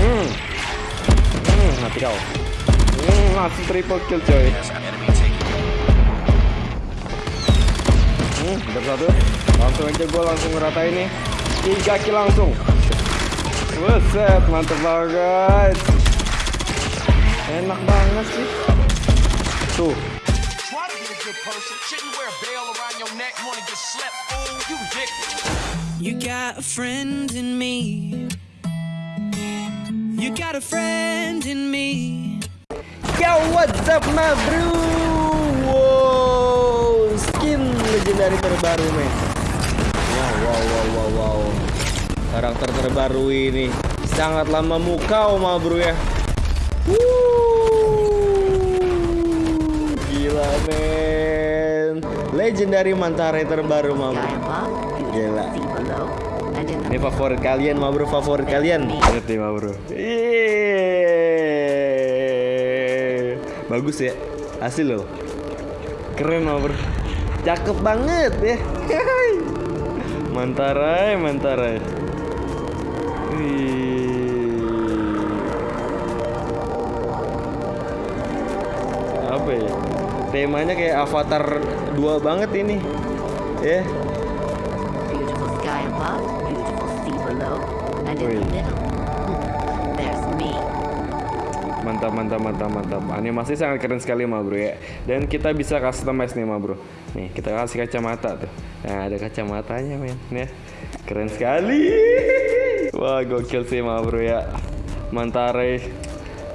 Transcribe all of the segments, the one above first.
Hmm. Hmm, mati kau. Hmm, langsung triple kill coy. Hmm, udah satu. Langsung aja gue langsung ngerata ini. Tiga kill langsung. Buset, mantep banget. Enak banget sih. Tuh. You got a friend in me. You got a friend in me. Yo, what's up, my bro? Wow, skin legendary terbaru, men. Wow, wow, wow, wow, wow. Karakter terbaru ini sangatlah memukau, ma bro ya. Gila, men. Legendary Mantare terbaru, ma bro. Gila. Ini favorit kalian, ma bro. Favorit kalian. Lihat nih, ma bro. Yeay. Bagus ya. Hasil loh. Keren, ma bro. Cakep banget ya. Mantarai, mantarai. Wih. Apa ya? Temanya kayak Avatar 2 banget ini. Ya. Beautiful Mantap, mantap, mantap, mantap. Animasi sangat keren sekali, ma bro ya. Dan kita bisa customize nih, ma bro. Nih, kita kasih kacamata tuh. Nah, ada kacamatanya, men. Ya. Keren sekali. Wah, gokil sih, ma bro ya. Mantare.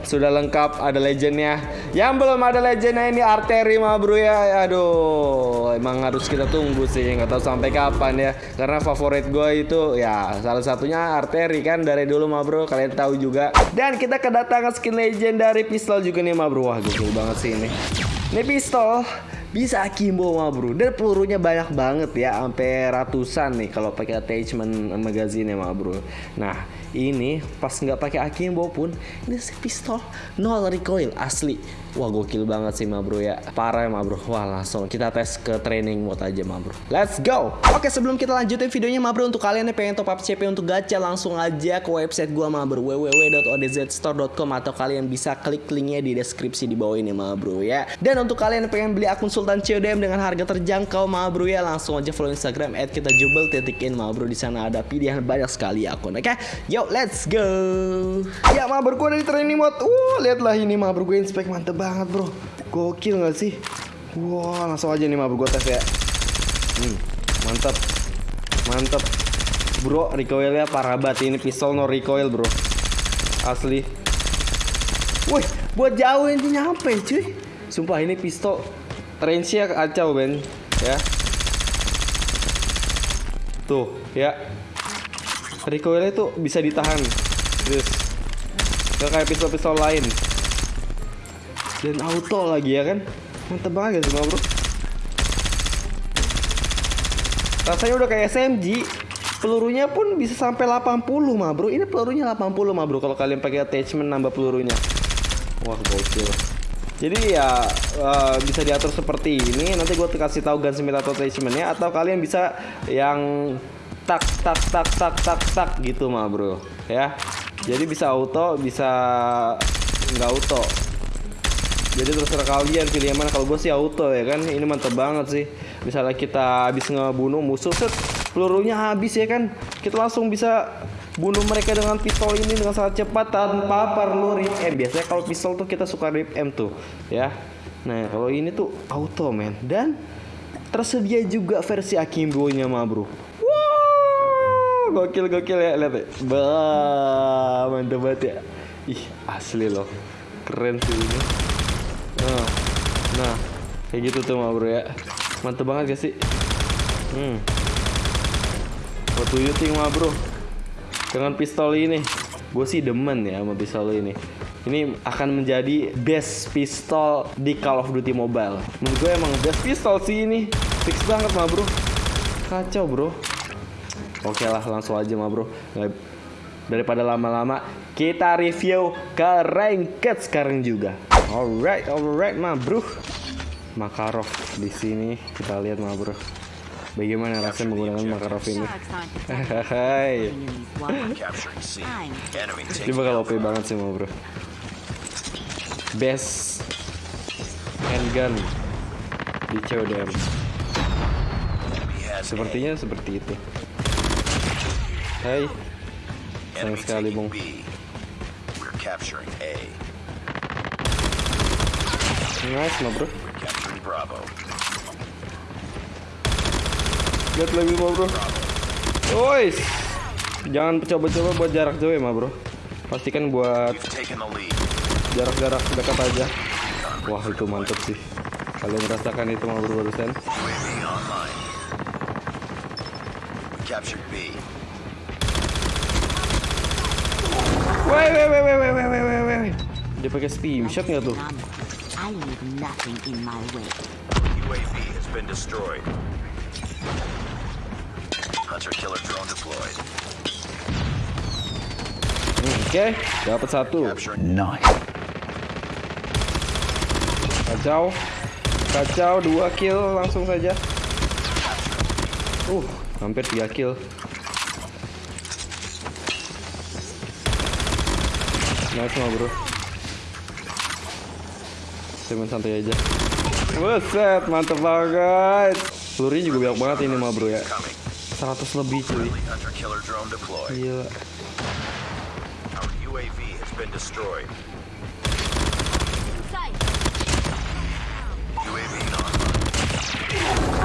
Sudah lengkap, ada legendnya. Yang belum ada legendnya ini arteri, ma bro ya. Aduh, emang harus kita tunggu sih. Nggak tahu sampai kapan ya. Karena favorit gue itu ya salah satunya arteri kan dari dulu, ma bro. Kalian tahu juga. Dan kita kedatangan skin legend dari pistol juga nih, ma bro. Wah, gokil banget sih ini. Ini pistol bisa akimbo ma bro dan pelurunya banyak banget ya sampai ratusan nih kalau pakai attachment magazine ya ma bro nah ini pas nggak pakai akimbo pun ini si pistol nol recoil asli. Wah gokil banget sih ma bro ya. Parah ya ma bro. Wah langsung kita tes ke training mode aja ma bro. Let's go! Oke sebelum kita lanjutin videonya ma bro untuk kalian yang pengen top up CP untuk gacha langsung aja ke website gua ma bro. www.odzstore.com atau kalian bisa klik linknya di deskripsi di bawah ini ma bro ya. Dan untuk kalian yang pengen beli akun Sultan CODM dengan harga terjangkau ma bro ya langsung aja follow Instagram at kita jubel titikin ma bro. Di sana ada pilihan banyak sekali akun oke? Yo let's go. Ya ma bro gua dari training mode. Uh lihatlah ini ma bro gue inspect mantep banget bro. Gokil nggak sih? Wah langsung aja nih ma bro gue tes ya. Hmm, mantap. Mantap. Bro recoilnya parah banget. Ini pistol no recoil bro. Asli. Wih, buat jauh ini nyampe cuy. Sumpah ini pistol range-nya kacau Ben, ya. Tuh, ya. Recoilnya tuh bisa ditahan. Terus Gak kayak pistol-pistol lain. Dan auto lagi ya kan. Mantep banget semua bro. Rasanya udah kayak SMG. Pelurunya pun bisa sampai 80 mah bro. Ini pelurunya 80 mah bro. Kalau kalian pakai attachment nambah pelurunya. Wah gokil. Jadi ya eh, bisa diatur seperti ini. Nanti gue kasih tahu gunsmith atau attachmentnya. Atau kalian bisa yang tak tak tak tak tak tak gitu mah bro. Ya. Jadi bisa auto, bisa nggak auto. Jadi terserah kalian pilih yang mana. Kalau gue sih auto ya kan. Ini mantep banget sih. Misalnya kita habis ngebunuh musuh, set pelurunya habis ya kan. Kita langsung bisa bunuh mereka dengan pistol ini dengan sangat cepat tanpa perlu rip M. Biasanya kalau pistol tuh kita suka rip M tuh, ya. Nah kalau ini tuh auto men dan tersedia juga versi akimbo-nya mah bro. Gokil gokil ya lihat ya. Bah, mantep banget ya. Ih asli loh, keren sih ini. Nah, nah kayak gitu tuh mah bro ya. Mantep banget gak sih? Hmm. What do you think mah bro? Dengan pistol ini, gue sih demen ya sama pistol ini. Ini akan menjadi best pistol di Call of Duty Mobile. Menurut gue emang best pistol sih ini. Fix banget mah bro. Kacau bro. Oke lah langsung aja mah bro. Daripada lama-lama kita review ke ranked sekarang juga. Alright, alright mah bro. Makarov di sini kita lihat mah bro. Bagaimana rasanya menggunakan Makarov ini? Hai. Ini bakal OP banget sih mau bro. Best handgun di CODM. Sepertinya seperti itu. Hai, Enemy sayang sekali bung. Nice mau bro. Lihat lagi mau bro. Ois. Jangan coba-coba buat jarak jauh ya ma bro. Pastikan buat jarak-jarak dekat aja. Wah itu mantep sih. Kalian merasakan itu ma bro barusan. Captured B. Woi, woi, woi, woi, woi, woi, woi, woi. Dia pakai steam shot nggak tuh? I need nothing in my way. UAV has been destroyed. Hunter killer drone deployed. Oke, okay, dapat satu. Nice. Kacau. Kacau dua kill langsung saja. Uh, hampir tiga kill. Nice mah bro. Cuman santai aja. Buset, mantep banget. Pelurunya juga banyak banget ini mah bro ya. coming. 100 lebih cuy. Gila.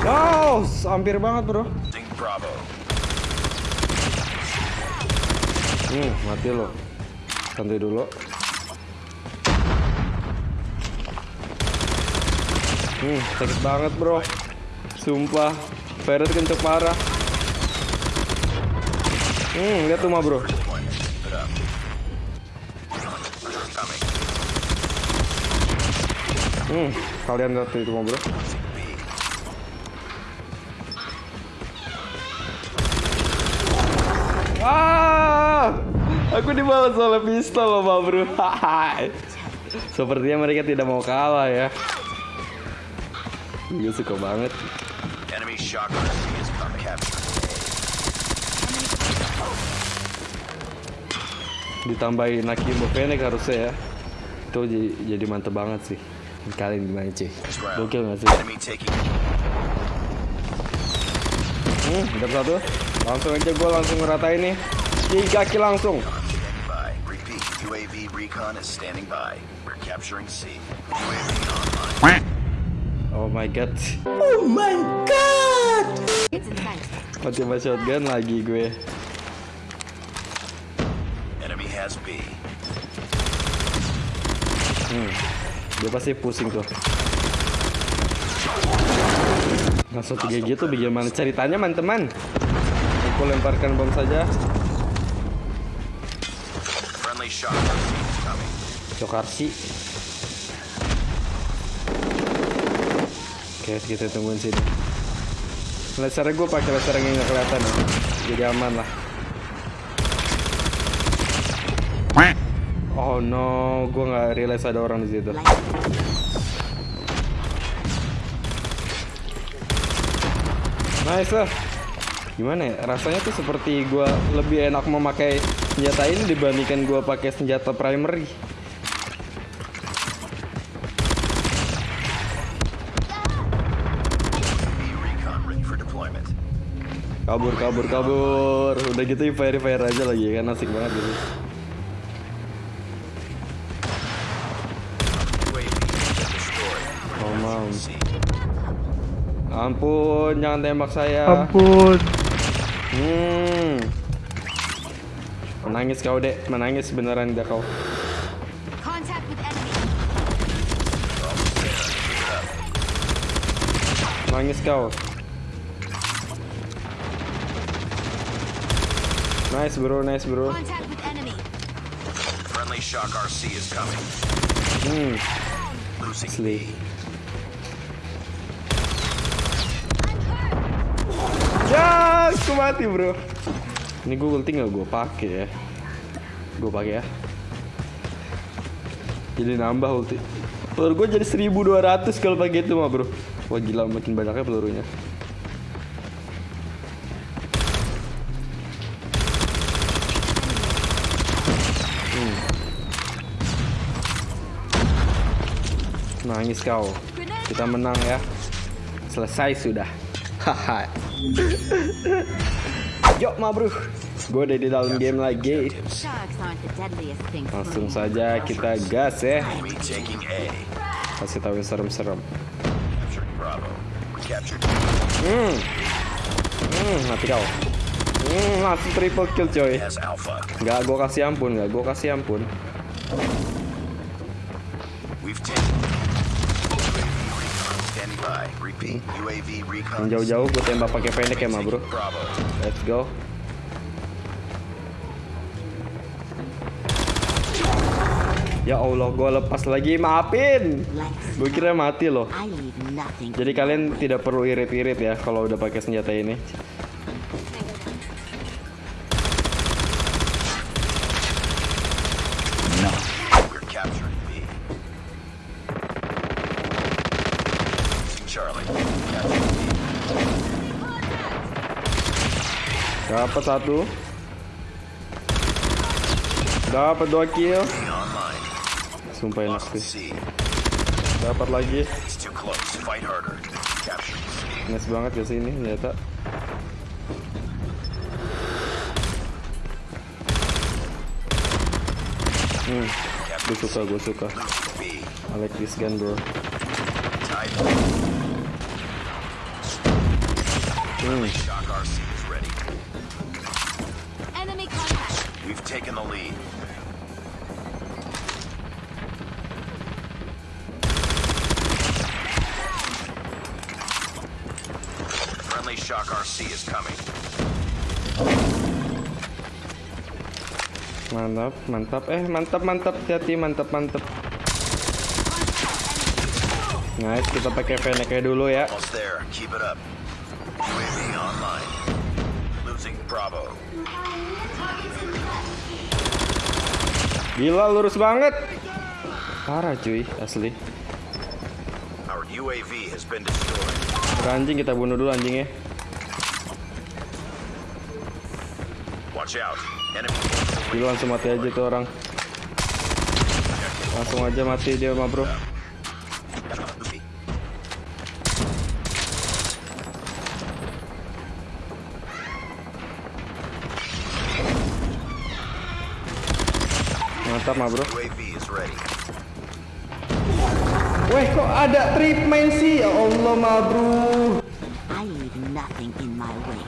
Wow, hampir banget bro. Hmm, mati lo. Santai dulu. Hmm, sakit banget bro. Sumpah, Ferret kenceng parah. Hmm, lihat tuh mah bro. Hmm, kalian lihat itu mah bro. Aku dibalas oleh pistol loh bro. Sepertinya mereka tidak mau kalah ya. Gue suka banget. Ditambahin Akimbo Fennec harusnya ya. Itu jadi, jadi mantep banget sih. Kalian gimana cuy? Gokil gak sih? Hmm, satu. Langsung aja gue langsung ngeratain nih. Tiga kill langsung. Recon is standing by. We're capturing C. Oh my god. It's in sight. Mati sama shotgun lagi gue. Enemy has B. Dia pasti pusing tuh. Langsung tiga gitu bagaimana ceritanya teman-teman? Aku lemparkan bom saja. Friendly coming. Cokarsi. Oke, kita tungguin sini. Lasernya gue pakai laser yang nggak kelihatan ya. Jadi aman lah. Oh no, gue nggak realize ada orang di situ. Nice lah. Gimana ya? Rasanya tuh seperti gua lebih enak memakai senjata ini dibandingkan gua pakai senjata primary. Kabur, kabur, kabur. Udah gitu fire fire aja lagi kan asik banget gitu. Oh mam. C. Ampun, jangan tembak saya. Ampun. Hmm. Menangis kau dek, menangis beneran dah kau. Menangis kau. Nice bro, nice bro. Contact with enemy. Friendly shock RC is coming. Hmm, Losing asli. Ya, aku mati bro. Ini gue ulti nggak gue pakai ya? Gue pakai ya. Jadi nambah ulti. Peluru gue jadi 1200 kalau pakai itu mah bro. Wah gila makin banyaknya pelurunya. Nangis kau. Kita menang ya. Selesai sudah. Haha. Yuk, ma bro. Gue udah di dalam game lagi. Langsung saja kita gas ya. Kasih tahu serem-serem. Hmm. Hmm, mati kau. Hmm, langsung triple kill coy. Nggak gue kasih ampun, nggak gue kasih ampun. Yang jauh-jauh gue tembak pakai pendek ya, ma bro. Let's go. Ya Allah, gue lepas lagi, maafin. Gue kira mati loh. Jadi kalian tidak perlu irit-irit ya kalau udah pakai senjata ini. Dapat satu. Dapat dua kill. Sumpah enak sih. Dapat lagi. Nice banget ya sini senjata. Hmm, gue suka, gue suka. I like this gun bro. Hmm, We've taken the lead. Friendly Shock RC is coming. mantap, mantap. Eh, mantap, mantap. Hati, mantap, mantap. Nice, kita pakai fennec dulu ya. Almost Gila, lurus banget. Parah cuy, asli. Anjing kita bunuh dulu anjingnya. Watch out. Enemy Gila langsung mati aja tuh orang. Langsung aja mati dia mah bro. Mantap mah bro. Weh kok ada trip main sih? Ya Allah mah bro.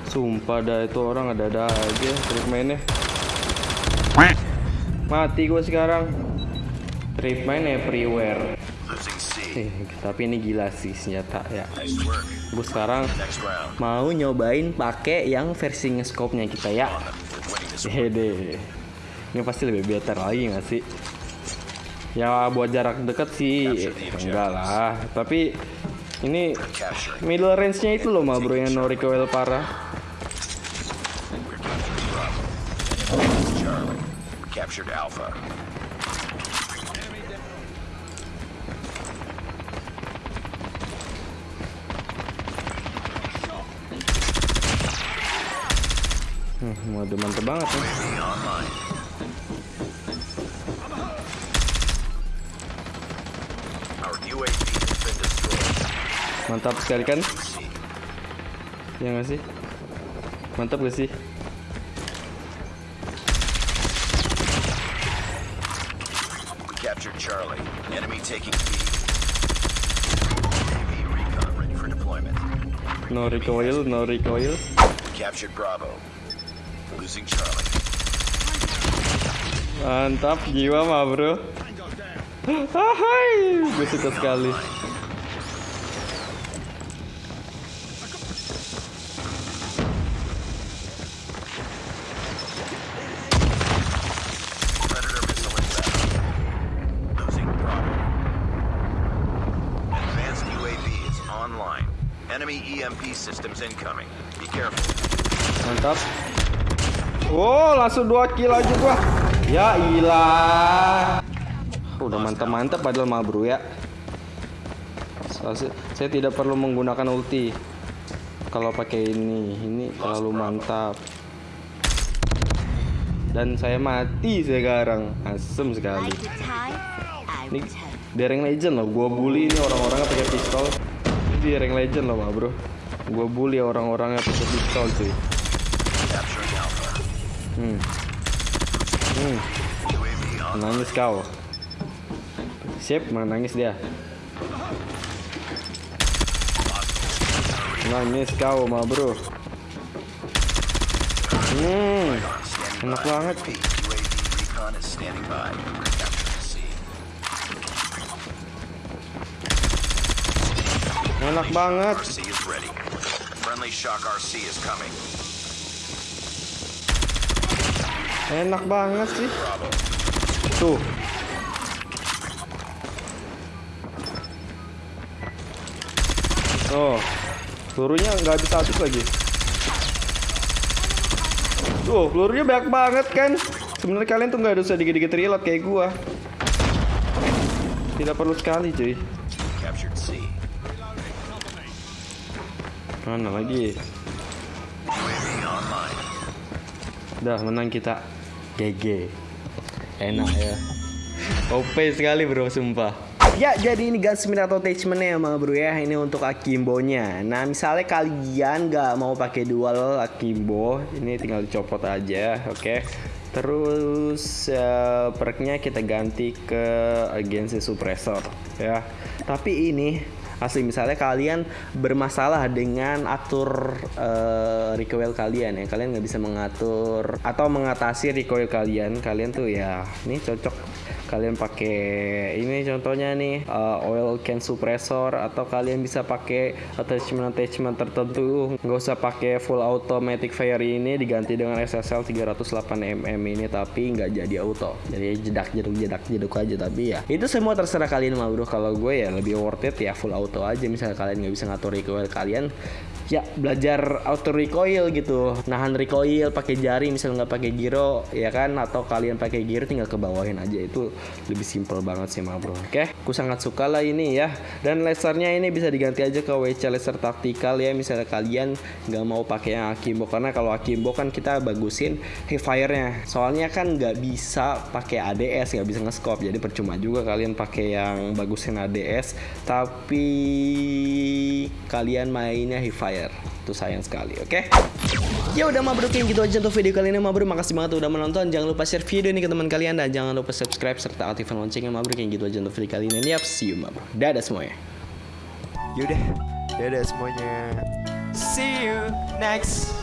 Sumpah dah itu orang ada-ada aja trip mainnya. Mati gue sekarang. Trip main everywhere. Eh, tapi ini gila sih senjata ya. Gue sekarang mau nyobain pakai yang versi nge-scope-nya kita ya. Hede. Ini pasti lebih better lagi nggak sih? Ya buat jarak dekat sih enggak lah. Tapi ini middle range-nya itu loh mah bro yang no recoil parah. Hmm, waduh mantep banget nih. Mantap sekali kan? Ya nggak sih? Mantap gak sih? Captured Charlie. Enemy taking B. No recoil, no recoil. Captured Bravo. Losing Charlie. Mantap jiwa mah bro. Hai, gue suka sekali. Langsung dua kill aja gua. Ya ilah. Udah mantap-mantap padahal mah bro ya. Saya, saya tidak perlu menggunakan ulti. Kalau pakai ini, ini terlalu mantap. Dan saya mati sekarang. Asem sekali. Ini di rank legend loh, gua bully ini orang-orangnya pakai pistol. Ini di rank legend loh, ma bro. Gua bully orang-orangnya pakai pistol cuy. Capturing Alpha. Hmm. Hmm. UAV on. Nangis kau. Sip, menangis dia. Nangis kau, ma bro. Hmm, enak banget. Enak banget. Enak banget sih. Tuh. Oh, pelurunya nggak bisa habis lagi. Tuh, pelurunya banyak banget kan. Sebenarnya kalian tuh nggak usah dikit-dikit reload kayak gua. Tidak perlu sekali, cuy. Mana lagi? Udah menang kita. GG. Enak ya. OP sekali bro, sumpah. Ya, jadi ini gunsmith atau attachmentnya ya bro ya. Ini untuk akimbo-nya. Nah, misalnya kalian nggak mau pakai dual akimbo, ini tinggal dicopot aja, oke. Terus eh, perknya kita ganti ke agency suppressor ya. Tapi ini asli misalnya kalian bermasalah dengan atur eh, recoil kalian ya. Kalian nggak bisa mengatur atau mengatasi recoil kalian. Kalian tuh ya ini cocok kalian pakai ini contohnya nih eh, oil can suppressor atau kalian bisa pakai attachment attachment tertentu. Nggak usah pakai full automatic fire ini diganti dengan SSL 308 mm ini tapi nggak jadi auto. Jadi jedak jeduk jedak jeduk aja tapi ya. Itu semua terserah kalian mah bro. Kalau gue ya lebih worth it ya full auto aja. Misalnya kalian nggak bisa ngatur recoil kalian ya belajar auto recoil gitu. Nahan recoil pakai jari misalnya nggak pakai giro ya kan? Atau kalian pakai giro tinggal ke bawahin aja. Itu lebih simple banget sih mah bro. Oke? Aku sangat suka lah ini ya. Dan lasernya ini bisa diganti aja ke WC laser taktikal ya. Misalnya kalian nggak mau pakai yang akimbo. Karena kalau akimbo kan kita bagusin hipfire-nya soalnya kan nggak bisa pakai ADS nggak bisa nge-scope. Jadi percuma juga kalian pakai yang bagusin ADS tapi kalian mainnya hipfire itu sayang sekali oke Ya udah ma bro gitu aja untuk video kali ini ma bro Makasih banget udah menonton. Jangan lupa share video ini ke teman kalian Dan jangan lupa subscribe serta aktifkan loncengnya ma bro gitu aja untuk video kali ini. Yap see you ma bro Dadah semuanya. Yaudah, dadah semuanya. See you next